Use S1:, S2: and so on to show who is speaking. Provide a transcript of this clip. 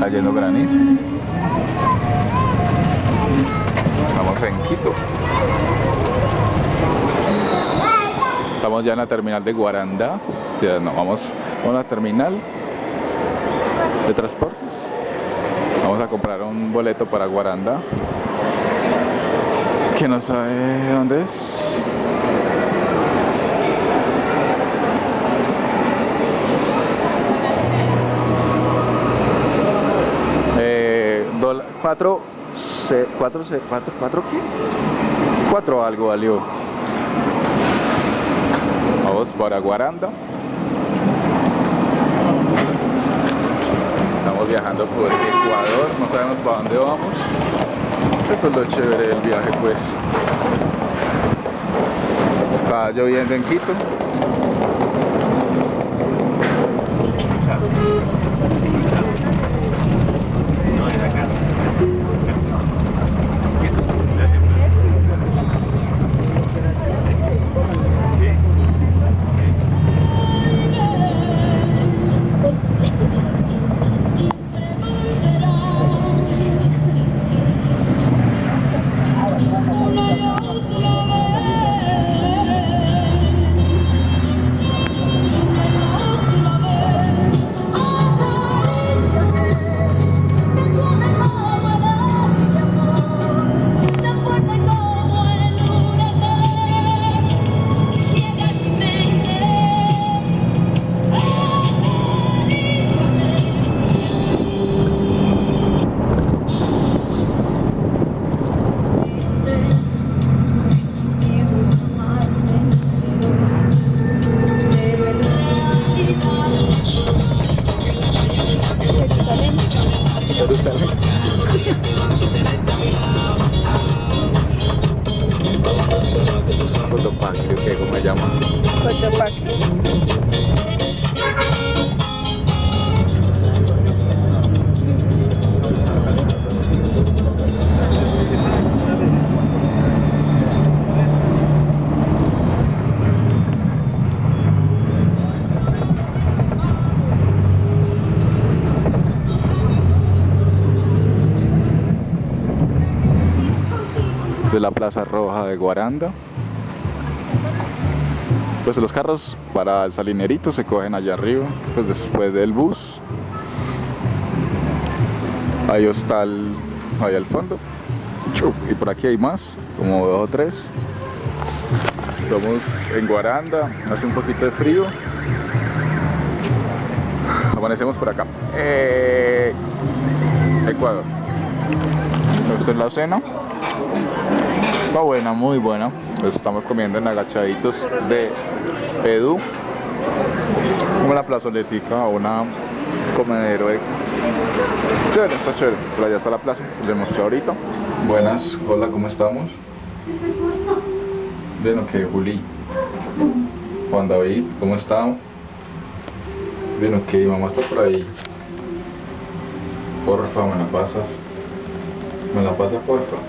S1: cayendo granizo. Estamos en Quito. Estamos ya en la terminal de Guaranda. Vamos a la terminal de transportes. Vamos a comprar un boleto para Guaranda. Que no sabe dónde es. Eh, dola- cuatro, se- cuatro, se- cuatro, cuatro qué? Cuatro algo valió. Vamos para Guaranda. Estamos viajando por Ecuador, no sabemos para dónde vamos. Eso es lo chévere del viaje, pues. Está lloviendo en Quito. Cotopaxi, ¿o qué? ¿Cómo se llama?
S2: Cotopaxi.
S1: Esta es la Plaza Roja de Guaranda. Pues los carros para el salinerito se cogen allá arriba, pues después del bus. Ahí está el, ahí al fondo. Y por aquí hay más, como dos o tres. Estamos en Guaranda, hace un poquito de frío. Amanecemos por acá. Eh, Ecuador. Esta es la cena. Está buena, muy buena. Pues estamos comiendo en agachaditos de Edu. La plazoletica una comedero de... Chévere, está chévere. Por allá está la plaza, les mostré ahorita. Buenas, hola, ¿cómo estamos? Bien, ok, Juli. Juan David, ¿cómo están? Bien, ok, mamá está por ahí. Porfa, me la pasas. Me la pasa, porfa.